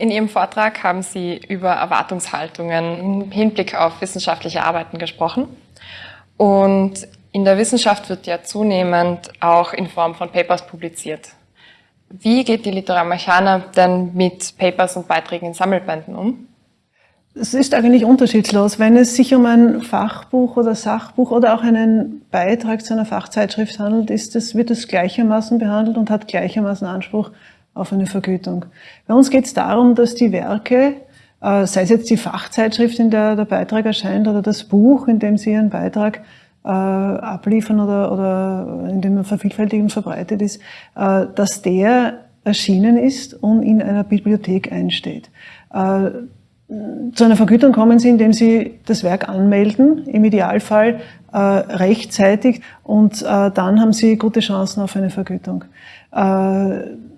In Ihrem Vortrag haben Sie über Erwartungshaltungen im Hinblick auf wissenschaftliche Arbeiten gesprochen. Und in der Wissenschaft wird ja zunehmend auch in Form von Papers publiziert. Wie geht die Literarmechana denn mit Papers und Beiträgen in Sammelbänden um? Es ist eigentlich unterschiedslos. Wenn es sich um ein Fachbuch oder Sachbuch oder auch einen Beitrag zu einer Fachzeitschrift handelt, ist es, wird es gleichermaßen behandelt und hat gleichermaßen Anspruch auf eine Vergütung. Bei uns geht es darum, dass die Werke, äh, sei es jetzt die Fachzeitschrift, in der der Beitrag erscheint, oder das Buch, in dem Sie Ihren Beitrag äh, abliefern oder, oder in dem er vervielfältigt und verbreitet ist, äh, dass der erschienen ist und in einer Bibliothek einsteht. Zu einer Vergütung kommen Sie, indem Sie das Werk anmelden, im Idealfall äh, rechtzeitig und äh, dann haben Sie gute Chancen auf eine Vergütung. Äh,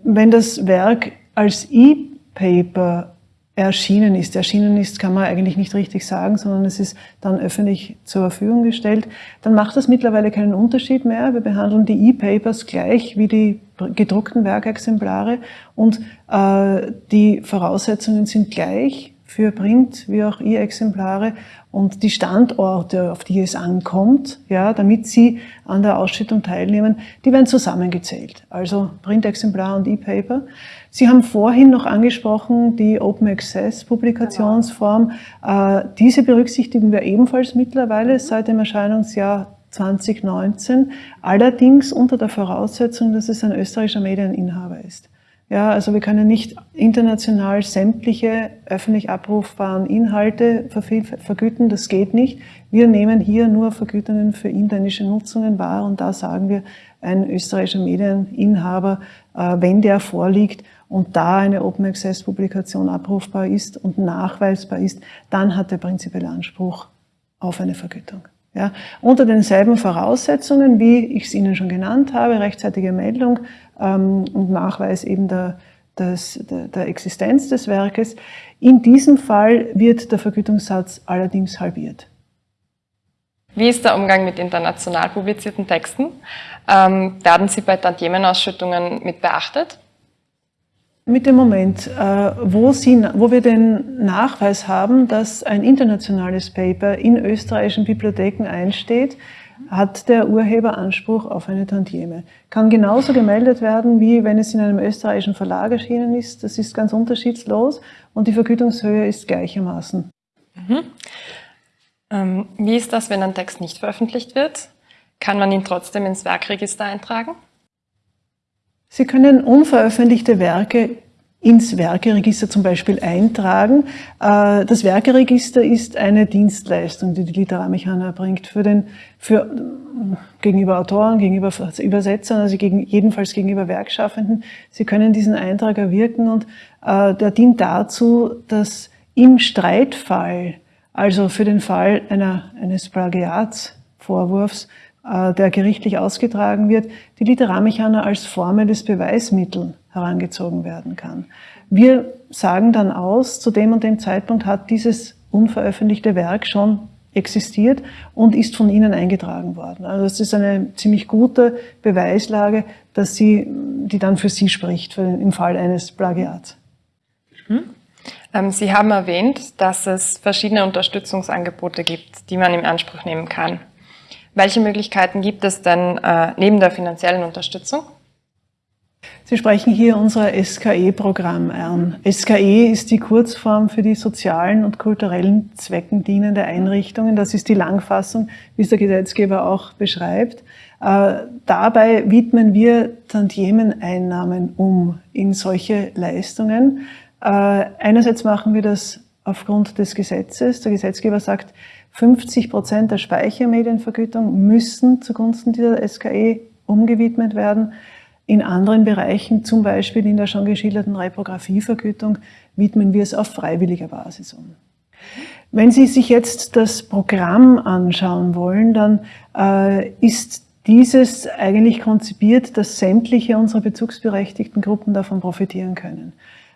wenn das Werk als E-Paper erschienen ist, erschienen ist, kann man eigentlich nicht richtig sagen, sondern es ist dann öffentlich zur Verfügung gestellt, dann macht das mittlerweile keinen Unterschied mehr. Wir behandeln die E-Papers gleich wie die gedruckten Werkexemplare und äh, die Voraussetzungen sind gleich für Print wie auch E-Exemplare und die Standorte, auf die es ankommt, ja, damit Sie an der Ausschüttung teilnehmen, die werden zusammengezählt. Also Printexemplar und E-Paper. Sie haben vorhin noch angesprochen die Open Access Publikationsform. Äh, diese berücksichtigen wir ebenfalls mittlerweile seit dem Erscheinungsjahr 2019, allerdings unter der Voraussetzung, dass es ein österreichischer Medieninhaber ist. Ja, also wir können nicht international sämtliche öffentlich abrufbaren Inhalte vergüten, das geht nicht. Wir nehmen hier nur Vergütungen für internische Nutzungen wahr und da sagen wir, ein österreichischer Medieninhaber, äh, wenn der vorliegt und da eine Open Access Publikation abrufbar ist und nachweisbar ist, dann hat er prinzipiell Anspruch auf eine Vergütung. Ja, unter denselben Voraussetzungen, wie ich es Ihnen schon genannt habe, rechtzeitige Meldung ähm, und Nachweis eben der, des, der, der Existenz des Werkes. In diesem Fall wird der Vergütungssatz allerdings halbiert. Wie ist der Umgang mit international publizierten Texten? Ähm, werden sie bei Tantiemenausschüttungen mit beachtet? Mit dem Moment, äh, wo, Sie, wo wir den Nachweis haben, dass ein internationales Paper in österreichischen Bibliotheken einsteht, hat der Urheber Anspruch auf eine Tantieme. Kann genauso gemeldet werden, wie wenn es in einem österreichischen Verlag erschienen ist. Das ist ganz unterschiedslos und die Vergütungshöhe ist gleichermaßen. Mhm. Ähm, wie ist das, wenn ein Text nicht veröffentlicht wird? Kann man ihn trotzdem ins Werkregister eintragen? Sie können unveröffentlichte Werke ins Werkeregister zum Beispiel eintragen. Äh, das Werkeregister ist eine Dienstleistung, die die Literarmechana erbringt für den, für, gegenüber Autoren, gegenüber Übersetzern, also gegen, jedenfalls gegenüber Werkschaffenden. Sie können diesen Eintrag erwirken und äh, der dient dazu, dass im Streitfall, also für den Fall einer, eines Plagiatsvorwurfs, der gerichtlich ausgetragen wird, die Literarmechaner als formelles Beweismittel herangezogen werden kann. Wir sagen dann aus, zu dem und dem Zeitpunkt hat dieses unveröffentlichte Werk schon existiert und ist von Ihnen eingetragen worden. Also das ist eine ziemlich gute Beweislage, dass sie, die dann für Sie spricht, für den, im Fall eines Plagiats. Mhm. Ähm, sie haben erwähnt, dass es verschiedene Unterstützungsangebote gibt, die man in Anspruch nehmen kann. Welche Möglichkeiten gibt es denn äh, neben der finanziellen Unterstützung? Sie sprechen hier unser SKE-Programm an. SKE ist die Kurzform für die sozialen und kulturellen Zwecken dienende Einrichtungen. Das ist die Langfassung, wie es der Gesetzgeber auch beschreibt. Äh, dabei widmen wir Tantiemeneinnahmen um in solche Leistungen. Äh, einerseits machen wir das aufgrund des Gesetzes. Der Gesetzgeber sagt, 50 Prozent der Speichermedienvergütung müssen zugunsten dieser SKE umgewidmet werden. In anderen Bereichen, zum Beispiel in der schon geschilderten Reprographievergütung, widmen wir es auf freiwilliger Basis um. Wenn Sie sich jetzt das Programm anschauen wollen, dann äh, ist dieses eigentlich konzipiert, dass sämtliche unserer bezugsberechtigten Gruppen davon profitieren können.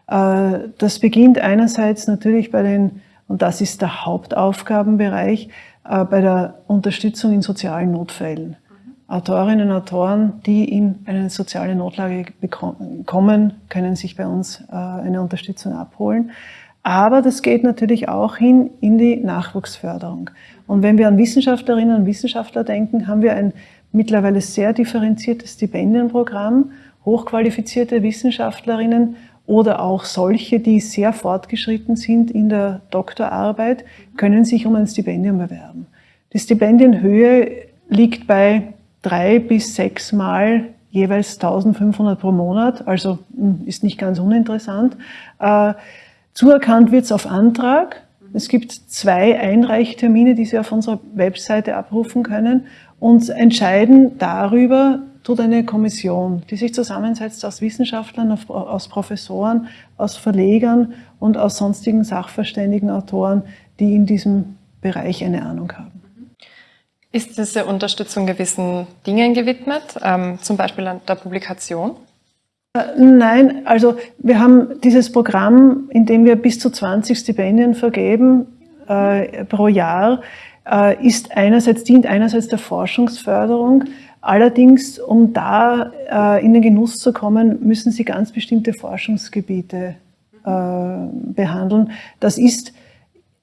Äh, das beginnt einerseits natürlich bei den und das ist der Hauptaufgabenbereich äh, bei der Unterstützung in sozialen Notfällen. Autorinnen und Autoren, die in eine soziale Notlage kommen, können sich bei uns äh, eine Unterstützung abholen. Aber das geht natürlich auch hin in die Nachwuchsförderung. Und wenn wir an Wissenschaftlerinnen und Wissenschaftler denken, haben wir ein mittlerweile sehr differenziertes Stipendienprogramm. Hochqualifizierte Wissenschaftlerinnen oder auch solche, die sehr fortgeschritten sind in der Doktorarbeit, können sich um ein Stipendium bewerben. Die Stipendienhöhe liegt bei drei bis sechs Mal jeweils 1500 pro Monat, also hm, ist nicht ganz uninteressant. Äh, zuerkannt wird es auf Antrag. Es gibt zwei Einreichtermine, die Sie auf unserer Webseite abrufen können und entscheiden darüber tut eine Kommission, die sich zusammensetzt aus Wissenschaftlern, aus Professoren, aus Verlegern und aus sonstigen sachverständigen Autoren, die in diesem Bereich eine Ahnung haben. Ist diese Unterstützung gewissen Dingen gewidmet, ähm, zum Beispiel an der Publikation? Äh, nein, also wir haben dieses Programm, in dem wir bis zu 20 Stipendien vergeben äh, pro Jahr, äh, ist einerseits, dient einerseits der Forschungsförderung, allerdings, um da äh, in den Genuss zu kommen, müssen Sie ganz bestimmte Forschungsgebiete äh, behandeln. Das ist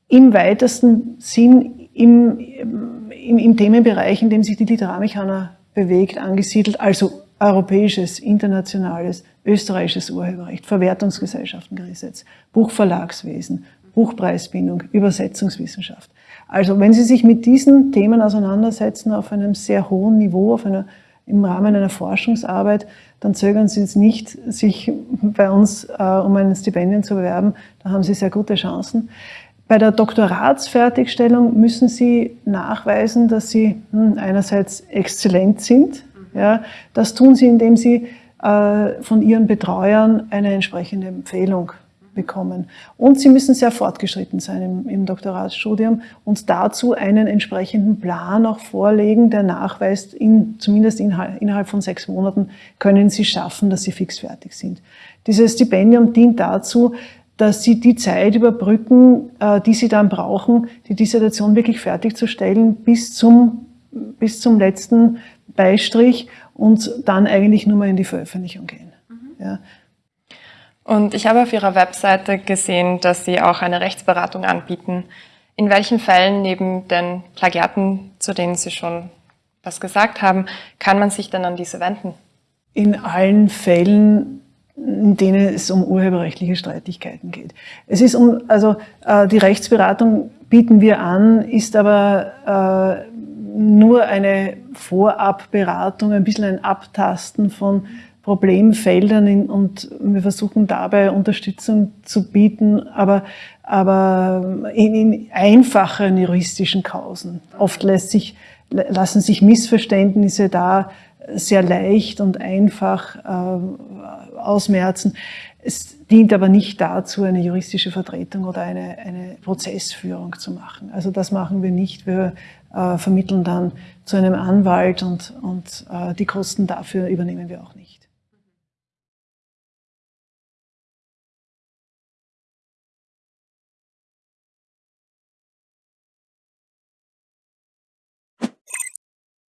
im weitesten Sinn im, im, im Themenbereich, in dem sich die Literarmechaner bewegt, angesiedelt, also europäisches, internationales, österreichisches Urheberrecht, Verwertungsgesellschaftengesetz, Buchverlagswesen, Buchpreisbindung, Übersetzungswissenschaft. Also wenn Sie sich mit diesen Themen auseinandersetzen auf einem sehr hohen Niveau, auf einer, im Rahmen einer Forschungsarbeit, dann zögern Sie es nicht, sich bei uns äh, um ein Stipendium zu bewerben. Da haben Sie sehr gute Chancen. Bei der Doktoratsfertigstellung müssen Sie nachweisen, dass Sie hm, einerseits exzellent sind. Mhm. Ja, das tun Sie, indem Sie äh, von Ihren Betreuern eine entsprechende Empfehlung bekommen. Und Sie müssen sehr fortgeschritten sein im, im, Doktoratsstudium und dazu einen entsprechenden Plan auch vorlegen, der nachweist, in, zumindest innerhalb, innerhalb von sechs Monaten können Sie schaffen, dass Sie fix fertig sind. Dieses Stipendium dient dazu, dass sie die Zeit überbrücken, äh, die sie dann brauchen, die Dissertation wirklich fertigzustellen bis zum, bis zum letzten Beistrich und dann eigentlich nur mal in die Veröffentlichung gehen. Mhm. Ja. Und ich habe auf Ihrer Webseite gesehen, dass Sie auch eine Rechtsberatung anbieten. In welchen Fällen neben den Plagiaten, zu denen Sie schon was gesagt haben, kann man sich denn an diese wenden? In allen Fällen, in denen es um urheberrechtliche Streitigkeiten geht. Es ist um, also äh, die Rechtsberatung bieten wir an, ist aber äh, nur eine Vorabberatung, ein bisschen ein Abtasten von Problemfeldern in, und wir versuchen dabei Unterstützung zu bieten, aber, aber in, in einfachen juristischen Kausen. Oft lässt sich, lassen sich Missverständnisse da sehr leicht und einfach äh, ausmerzen. Es dient aber nicht dazu, eine juristische Vertretung oder eine, eine Prozessführung zu machen. Also das machen wir nicht. Wir äh, vermitteln dann zu einem Anwalt und, und äh, die Kosten dafür übernehmen wir auch nicht.